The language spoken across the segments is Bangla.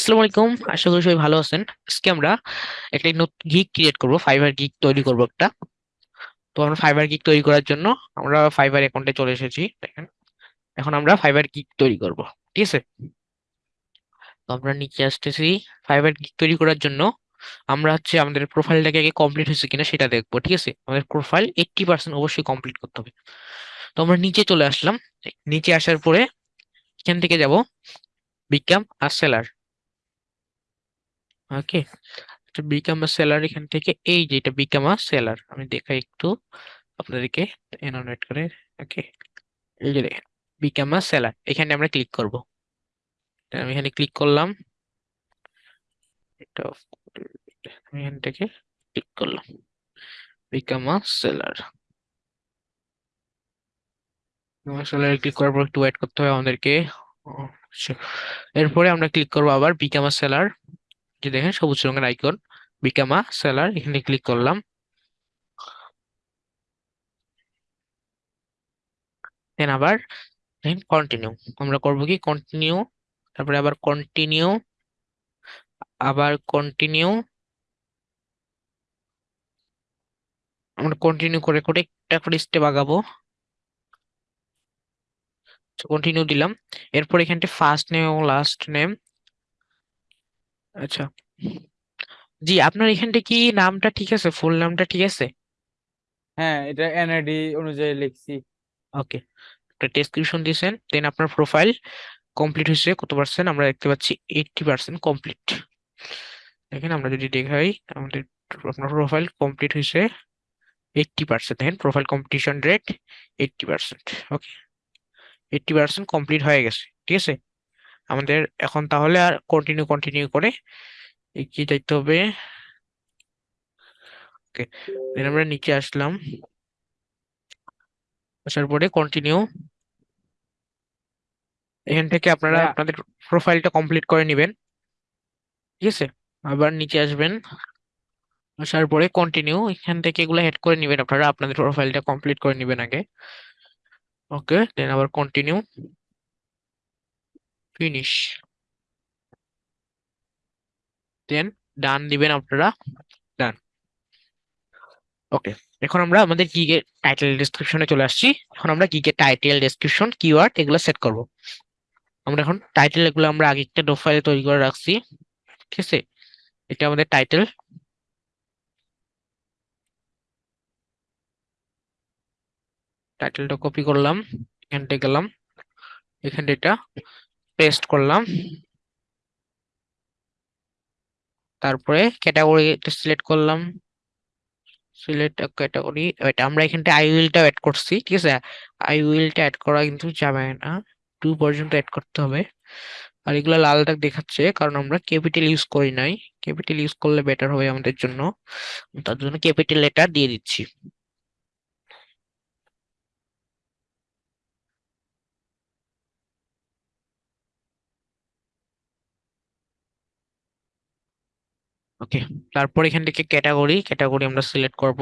আসসালামু আলাইকুম। আশা করি সবাই ভালো আছেন। আজকে আমরা একটা নতুন গিগ ক্রিয়েট করব ফাইবার গিগ তৈরি করব একটা। তো আমরা ফাইবার গিগ তৈরি করার জন্য আমরা ফাইবার অ্যাকাউন্টে চলে এসেছি, দেখেন। এখন আমরা ফাইবার গিগ তৈরি করব, ঠিক আছে? তো আমরা নিচে আসতেছি। ফাইবার গিগ তৈরি করার জন্য আমরা হচ্ছে আমাদের প্রোফাইলটাকে আগে কমপ্লিট হয়েছে কিনা সেটা দেখব, ঠিক আছে? আমাদের প্রোফাইল এইট্টি পার্সেন্ট অবশ্যই কমপ্লিট করতে হবে। তো আমরা নিচে চলে আসলাম। নিচে আসার পরে এখান থেকে যাব বিকাম আর সেলার ওকে, এটা বিকাম আ সেলার এখান থেকে, এই যে এটা বিকাম আ সেলার আমি দেখাই একটু আপনাদেরকে এনোনেট করে, ওকে, এই যে বিকাম আ সেলার এখানে আমরা ক্লিক করব আমি এখানে ক্লিক করলাম, এটা। আমি এখান থেকে ক্লিক করলাম বিকাম আ সেলার সেলারে ক্লিক করার পর একটু ওয়েট করতে আমাদেরকে। এরপরে আমরা ক্লিক করব আবার বিকাম সেলার যে দেখেন সবুজ রঙের আইকন, বিকামা, সেলার, এখানে ক্লিক করলাম। দেন আবার কন্টিনিউ আমরা করব কি কন্টিনিউ তারপরে আবার কন্টিনিউ আবার কন্টিনিউ আমরা কন্টিনিউ করে করে একটা করে স্টেপ আগাবো। কন্টিনিউ দিলাম। এরপর এখানটা ফার্স্ট নেম এবং লাস্ট নেম আচ্ছা। জি আপনার এখানটা কি নামটা ঠিক আছে? ফুল নামটা ঠিক আছে? হ্যাঁ এটা এনআইডি অনুযায়ী লিখছি। ওকে। একটা ডেসক্রিপশন দিয়েছেন দেন আপনার প্রোফাইল কমপ্লিট হয়েছে কত পার্সেন্ট আমরা দেখতে পাচ্ছি এইটটি পার্সেন্ট কমপ্লিট দেখেন আমরা যদি দেখাই আমাদের আপনার প্রোফাইল কমপ্লিট হয়েছে এইটটি পার্সেন্ট দেখেন profile competition rate eighty percent okay. Eighty percent complete হয়ে গেছে ঠিক আছে? আমাদের এখন তাহলে আর কন্টিনিউ কন্টিনিউ করে কি যাইতে হবে? ওকে দেন আমরা নিচে আসলাম। আসার পরে কন্টিনিউ এখান থেকে আপনারা আপনাদের প্রোফাইলটা কমপ্লিট করে নেবেন। ঠিক আছে? আবার নিচে আসবেন। আসার পরে কন্টিনিউ এখান থেকে এগুলো হেড করে নেবেন আপনারা। আপনাদের প্রোফাইলটা কমপ্লিট করে নেবেন আগে। ওকে দেন আবার কন্টিনিউ ফিনিশ দেন ডান দিবেন আপনারা? ডান ওকে এখন আমরা আমাদের গিগের টাইটেল ডেসক্রিপশনে চলে আসছি। এখন আমরা গিগের টাইটেল ডেসক্রিপশন কিওয়ার্ড এগুলো সেট করব। আমরা এখন টাইটেল এগুলো আমরা আগে একটা প্রোফাইলে তৈরি করে রাখছি। ঠিক আছে? এটা আমাদের টাইটেল টাইটেলটা কপি করলাম। এখানটা গেলাম। এখানটা এটা। পেস্ট করলাম। তারপরে ক্যাটাগরি সিলেক্ট করলাম। সিলেক্ট ক্যাটাগরি এটা আমরা এখানটা আই উইলটা অ্যাড করছি, ঠিক আছে? আই উইলটা অ্যাড করা কিন্তু যাবে না। টু পর্যন্ত অ্যাড করতে হবে। আর এগুলো লাল দাগ দেখাচ্ছে, কারণ আমরা ক্যাপিটাল ইউজ করি নাই। ক্যাপিটাল ইউজ করলে বেটার হবে আমাদের জন্য। তার জন্য ক্যাপিটাল লেটার দিয়ে দিচ্ছি। ওকে তারপর এখান থেকে ক্যাটাগরি ক্যাটাগরি আমরা সিলেক্ট করব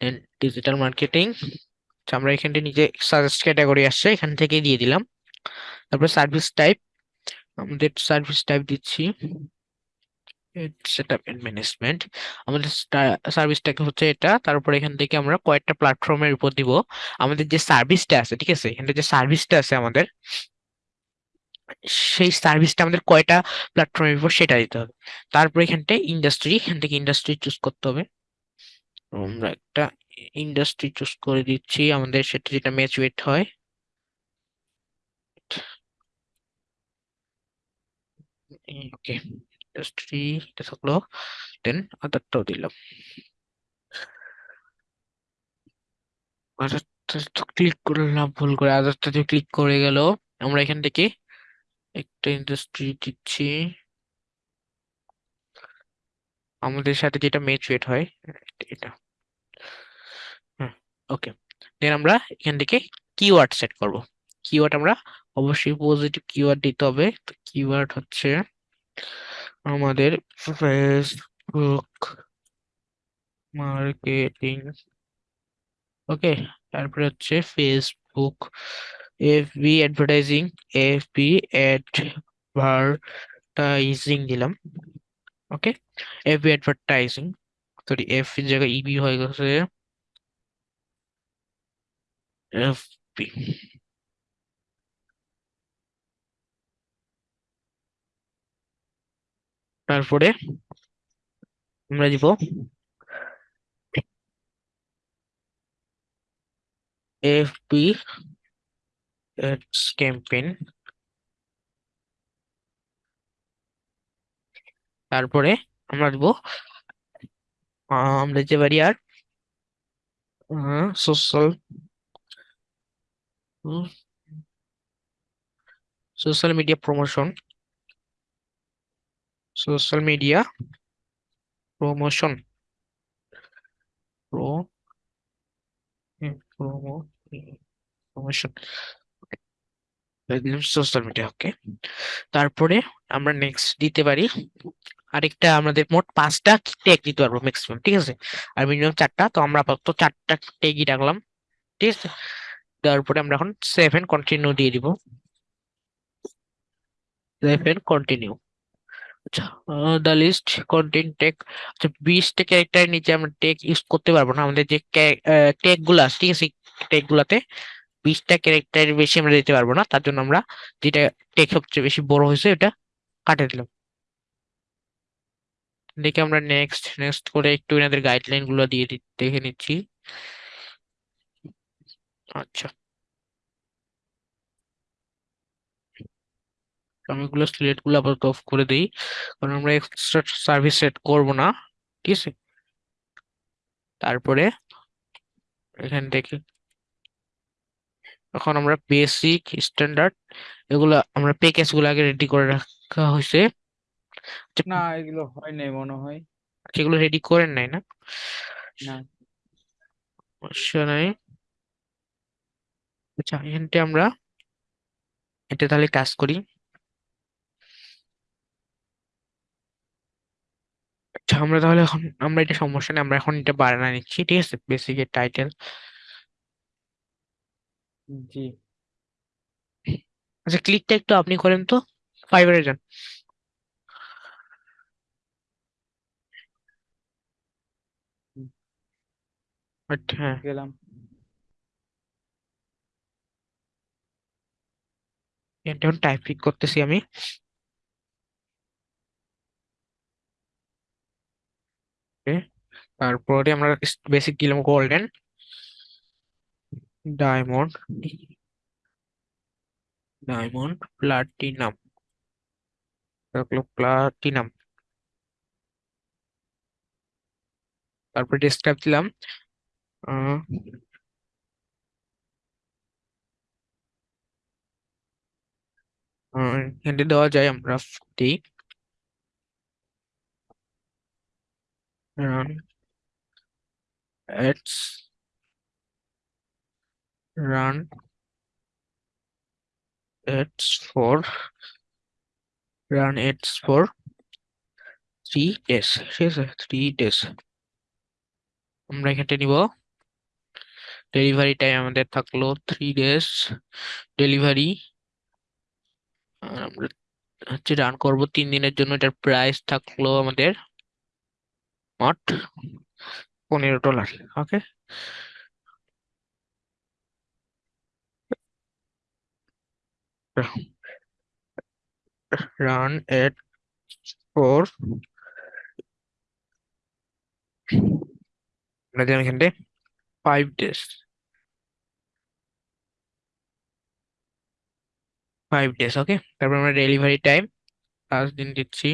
দেন ডিজিটাল মার্কেটিং আমরা এখান থেকে নিজে সাজেস্ট ক্যাটাগরি আসছে, এখান থেকে দিয়ে দিলাম। তারপর সার্ভিস টাইপ আমাদের সার্ভিস টাইপ দিচ্ছি। সেটআপ এন্ড ম্যানেজমেন্ট আমাদের সার্ভিসটাকে হচ্ছে এটা, তারপর এখান থেকে আমরা কয়েকটা প্ল্যাটফর্মের উপর দিব। আমাদের যে সার্ভিসটা আছে, ঠিক আছে? এখানে যে সার্ভিসটা আছে আমাদের সেই সার্ভিসটা আমাদের কয়টা প্ল্যাটফর্মের উপর সেটা দিতে হবে। তারপর এখানটায় ইন্ডাস্ট্রি এখান থেকে ইন্ডাস্ট্রি চুজ করতে হবে। আমরা একটা ইন্ডাস্ট্রি চুজ করে দিচ্ছি, আমাদের সেটা যেটা ম্যাচুয়েট হয়। ওকে ইন্ডাস্ট্রি এটা থাকল। দেন আদারটাও দিলাম। আদারটা তো ক্লিক করলাম, ভুল করে আদারটাতে ক্লিক করে গেল। আমরা এখান থেকে একটা ইন্ডাস্ট্রি দিচ্ছি। আমাদের সাথে যেটা ম্যাচুয়েট হয়, এটা। হ্যাঁ ওকে দেন আমরা এখান থেকে কিওয়ার্ড সেট করব। কিওয়ার্ড আমরা অবশ্যই পজিটিভ কিওয়ার্ড দিতে হবে। তো কিওয়ার্ড হচ্ছে আমাদের ফেসবুক মার্কেটিং ওকে তারপরে হচ্ছে Facebook FB advertising FB advertising advertising দিলাম okay FB advertising sorry F জায়গায় ইবি হয়ে গেছে। এফবি তারপরে আমরা দিব এফবি ক্যাম্পেইন তারপরে আমরা দিব আমরা দিতে পারি আর social social media promotion social media promotion pro promotion social media okay তারপরে আমরা নেক্সট দিতে পারি। আরেকটা আমাদের মোট পাঁচটা ট্যাগ দিতে পারব ম্যাক্সিমাম ঠিক আছে? আর মিনিমাম চারটা, তো আমরা আপাতত চারটা ট্যাগই রাখলাম, ঠিক আছে? তারপরে আমরা এখন সেভেন কন্টিনিউ দিয়ে দিব। সেভেন কন্টিনিউ আচ্ছা দ্য লিস্ট কন্টেন টেক আচ্ছা বিশটা ক্যারেক্টারের নিচে আমরা টেক ইউজ করতে পারব না। আমাদের যে টেকগুলো আছে, ঠিক আছে? টেক গুলাতে বিশটা ক্যারেক্টারের বেশি আমরা দিতে পারব না, তার জন্য আমরা যেটা টেক সবচেয়ে বেশি বড় হয়েছে ওটা কাটে দিলাম। দেখে আমরা নেক্সট নেক্সট করে একটু এনাদের গাইডলাইনগুলো দিয়ে দেখে নিচ্ছি। আচ্ছা। আমি এগুলো সিলেক্টগুলো আপাতত অফ করে দিই, কারণ আমরা এক্সট্রা সার্ভিস সেট করব না, ঠিক আছে? তারপরে এখান থেকে এখন আমরা বেসিক স্ট্যান্ডার্ড এগুলো আমরা প্যাকেজগুলো আগে রেডি করে রাখা হয়েছে। আচ্ছা, না এগুলো হয় নাই মনে হয়। সেগুলো রেডি করেন নাই না? না। সমস্যা নাই। আচ্ছা এখানটা আমরা এটা তাহলে কাজ করি। আচ্ছা আমরা তাহলে এখন আমরা এটা সমস্যা নেই আমরা এখন এটা বানানো নিচ্ছি ঠিক আছে? বেসিকের টাইটেল জি। আচ্ছা ক্লিকটা একটু আপনি করেন তো ফাইবারে যান। আচ্ছা হ্যাঁ। গেলাম। এখন টাইপিং করতেছি আমি। তারপরে আমরা বেসিক গেলাম গোল্ডেন ডায়মন্ড ডায়মন্ড প্লাটিনাম রাখল প্লাটিনাম তারপরে ডেসক্রাইব দিলাম এখানে দেওয়া যায় আমরা দিই run ads run ads for run ads for three days ঠিক আছে থ্রি ডেজ আমরা এখানে নিব। ডেলিভারি টাইম আমাদের থাকল থ্রি ডেজ ডেলিভারি আমরা হচ্ছে রান করব তিন দিনের জন্য। এটার প্রাইস থাকল আমাদের মোট পনেরো dollar okay run at four আমরা দিলাম এখানে five days five days okay তারপর আমরা ডেলিভারি টাইম পাঁচ দিন দিচ্ছি।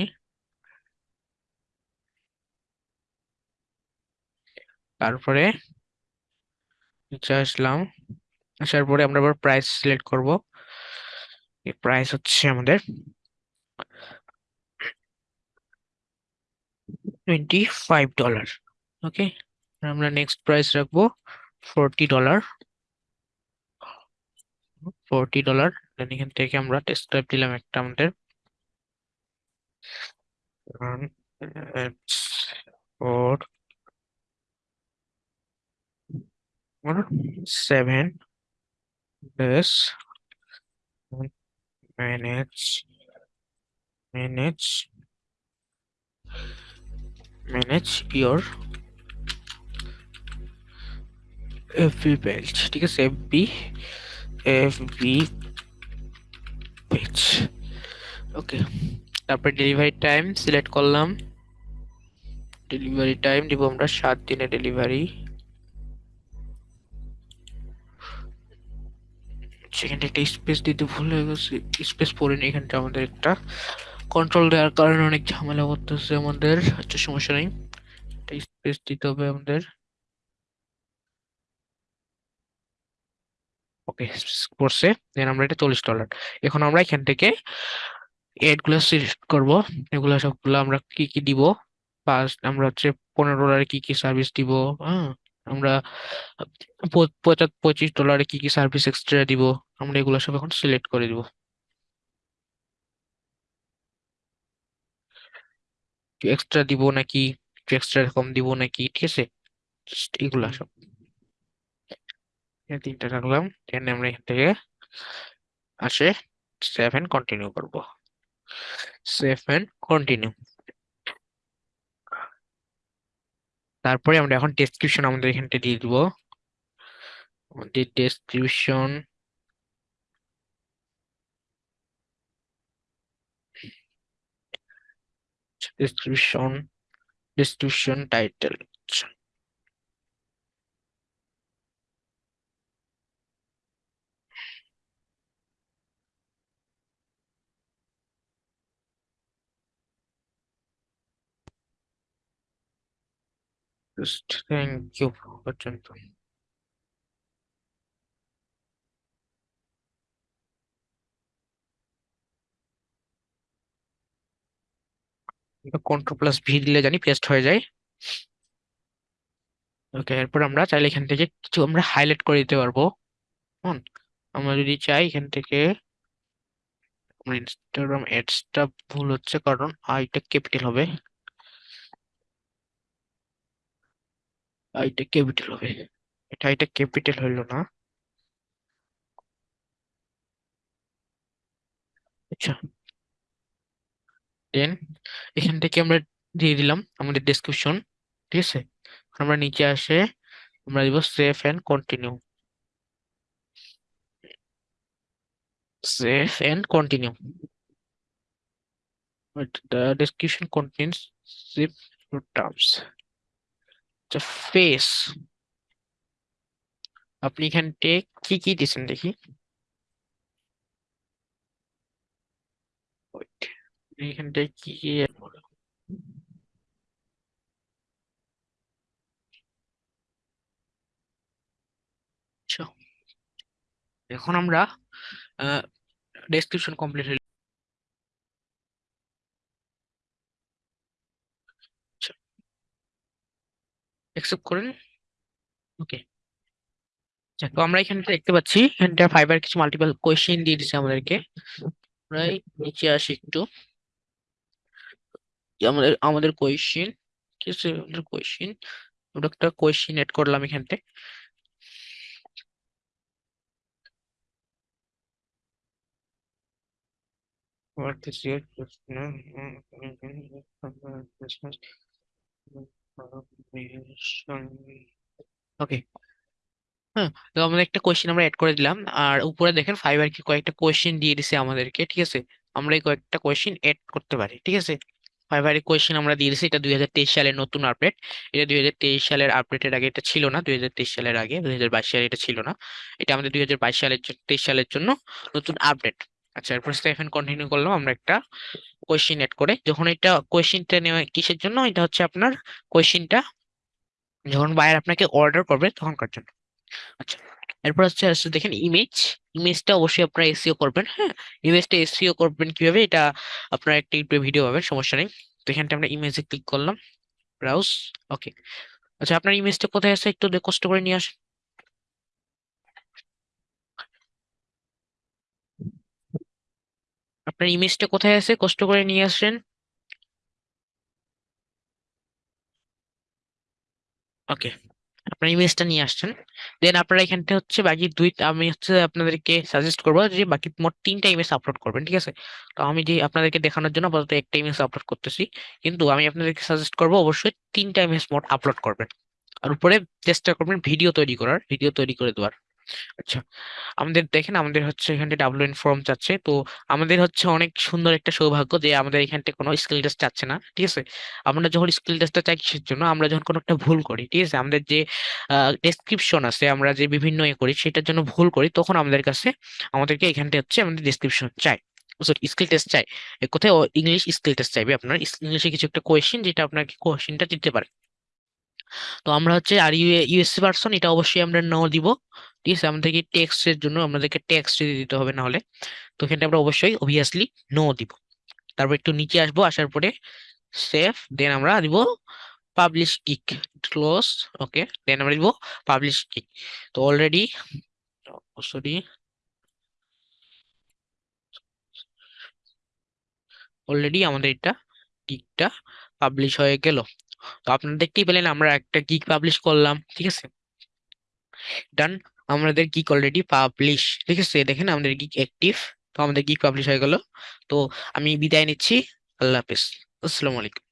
তারপরে আমরা আবার প্রাইস সিলেক্ট করব। প্রাইস হচ্ছে আমাদের টোয়েন্টি ফাইভ ডলার ওকে আমরা নেক্সট প্রাইস রাখব forty dollar forty dollar then এখান থেকে আমরা ডেসক্রাইব দিলাম একটা আমাদের four seven days manage manage manage your FB page ঠিক আছে FB FB page ওকে তারপরে ডেলিভারি টাইম সিলেক্ট করলাম। ডেলিভারি টাইম দিব আমরা সাত দিনের ডেলিভারি সেখানটা একটা স্পেস দিতে ভুল হয়ে গেছে। স্পেস পড়েনি এখানটা আমাদের একটা। কন্ট্রোল দেওয়ার কারণে অনেক ঝামেলা করতেছে আমাদের আচ্ছা সমস্যা নেই। একটা স্পেস দিতে হবে আমাদের। ওকে করছে দেন আমরা এটা চল্লিশ ডলার এখন আমরা এখান থেকে এডগুলো সিলেক্ট করব। এগুলো সবগুলো আমরা কি কি দিব? ফার্স্ট আমরা হচ্ছে পনেরো ডলারে কি কি সার্ভিস দিব? হ্যাঁ। আমরা পঁচিশ ডলারে কি কি সার্ভিস এক্সট্রা দিব, আমরা এগুলো সব এখন সিলেক্ট করে দিব। এক্সট্রা দিব নাকি এক্সট্রা কম দিব নাকি, ঠিক আছে? এগুলা সব। তিনটা রাখলাম আমরা এখান থেকে আসে সেভ এন্ড কন্টিনিউ করব। সেভ এন্ড কন্টিনিউ তারপরে আমরা এখন ডেসক্রিপশন আমাদের এখানটা দিয়ে দিব। আমাদের description description description title just thank you পর্যন্ত কন্ট্রোল প্লাস ভি দিলে জানি পেস্ট হয়ে যায়। ওকে এরপর আমরা চাইলে এখান থেকে কিছু আমরা হাইলাইট করে দিতে পারব। হুম, আমরা যদি চাই এখান থেকে ইনস্টাগ্রাম অ্যাডসটা ভুল হচ্ছে কারণ আইটা ক্যাপিটাল হবে। আইটা ক্যাপিটাল হবে। এটা আইটা ক্যাপিটাল হইল না। আচ্ছা। দেন এখান থেকে আমরা দিয়ে দিলাম আমাদের ডেসক্রিপশন ঠিক আছে? আমরা নিচে আসে আমরা দিব save and continue save and continue the description contains zip terms face. আপনি এখানতে কি কি দিছেন দেখি? কি কি আচ্ছা। এখন আমরা ডেসক্রিপশন কমপ্লিট অ্যাকসেপ্ট করেন। ওকে তো আমরা এখানে দেখতে পাচ্ছি, এখানটা ফাইবার কিছু মাল্টিপল কোয়েশ্চেন দিয়ে দিচ্ছে আমাদেরকে। আমরা নিচে আসি একটু। আমাদের আমাদের কোয়েশ্চেন কি আছে আমাদের কোয়েশ্চেন ওটা একটা কোয়েশ্চেন এড করলাম এখান থেকে What is your Christmas ওকে হ্যাঁ তো আমাদের একটা কোয়েশ্চেন আমরা এড করে দিলাম। আর উপরে দেখেন ফাইবার কি কয়েকটা কোয়েশ্চেন দিয়ে দিছে আমাদেরকে, ঠিক আছে? আমরা এই কয়েকটা কোয়েশ্চেন এড করতে পারি, ঠিক আছে? ফাইবারের কোয়েশ্চেন আমরা দিয়ে দিছি, এটা দুই হাজার তেইশ সালের নতুন আপডেট এটা দুই হাজার তেইশ সালের আপডেটের আগে এটা ছিল না, দুই হাজার তেইশ সালের আগে, দুই হাজার বাইশ সালে এটা ছিল না। এটা আমাদের দুই হাজার বাইশ সালের তেইশ সালের জন্য নতুন আপডেট আচ্ছা এরপর স্টেফেন কন্টিনিউ করলাম আমরা একটা কোয়েশ্চেন এড করে। যখন এটা কোয়েশ্চেনটা নেওয়া কিসের জন্য? এটা হচ্ছে আপনার কোয়েশ্চিনটা যখন বায়ার আপনাকে অর্ডার করবে তখনকার জন্য। আচ্ছা এরপর হচ্ছে আসছে দেখেন ইমেজ ইমেজটা অবশ্যই আপনারা এসিও করবেন হ্যাঁ? ইমেজটা এসিও করবেন কীভাবে? এটা আপনারা একটা ইউটিউবে ভিডিও পাবেন, সমস্যা নেই। তো এখানটা আমরা ইমেজে ক্লিক করলাম ব্রাউজ ওকে আচ্ছা আপনার ইমেজটা কোথায় আছে? একটু কষ্ট করে নিয়ে আসেন। আপনার ইমেজটা কোথায় আছে? কষ্ট করে নিয়ে আসেন। ওকে আপনার ইমেজটা নিয়ে আসছেন। দেন আপনারা এখানটা হচ্ছে বাকি দুই, আমি হচ্ছে আপনাদেরকে সাজেস্ট করব যে বাকি মোট তিনটা ইমেজ আপলোড করবেন, ঠিক আছে? তো আমি যে আপনাদেরকে দেখানোর জন্য আপাতত একটা ইমেজ আপলোড করতেছি। কিন্তু আমি আপনাদেরকে সাজেস্ট করব অবশ্যই তিনটা ইমেজ মোট আপলোড করবেন। আর উপরে চেষ্টা করবেন ভিডিও তৈরি করার ভিডিও তৈরি করে দেওয়ার। আচ্ছা আমাদের দেখেন আমাদের হচ্ছে এখানে ডাব্লিউ ফর্ম চাচ্ছে। তো আমাদের হচ্ছে অনেক সুন্দর একটা সৌভাগ্য যে আমাদের এখানটা কোনো স্কিল টেস্ট চাচ্ছে না, ঠিক আছে? আমরা যখন স্কিল টেস্টটা চাই কিসের জন্য? আমরা যখন কোনো একটা ভুল করি, ঠিক আছে? আমাদের যে ডেসক্রিপশন আছে, আমরা যে বিভিন্ন ইয়ে করি, সেটার জন্য ভুল করি, তখন আমাদের কাছে আমাদেরকে এখানটা হচ্ছে আমাদের ডেসক্রিপশন চাই। স্কিল টেস্ট চাই। কোথায় ইংলিশ স্কিল টেস্ট চাইবে আপনার? ইংলিশে কিছু একটা কোয়েশ্চেন যেটা আপনাকে কোয়েশ্চেনটা দিতে পারে। তো আমরা হচ্ছে আর ইউ ইউএসসি পার্সন এটা অবশ্যই আমরা নো দিব। আছে আমাদেরকে টেক্সট এর জন্য আমাদেরকে টেক্সট দিতে হবে না হলে তো এখানে আমরা অবশ্যই অবভিয়াসলি নো দিব। তারপর একটু নিচে আসব, আসার পরে সেভ দেন আমরা দিব publish kick close okay then আমরা দিব পাবলিশ কিক তো অলরেডি সরি অলরেডি আমাদের এটা গিকটা পাবলিশ হয়ে গেল। তো আপনারা দেখতেই পেলেন আমরা একটা গিগ পাবলিশ করলাম, ঠিক আছে? ডান আমাদের গিক অলরেডি পাবলিশ ঠিক আছে? দেখেন আমাদের গিক অ্যাক্টিভ তো আমাদের গিক পাবলিশ হয়ে গেল। তো আমি বিদায় নিচ্ছি, আল্লাহ হাফিজ। আসসালামু আলাইকুম।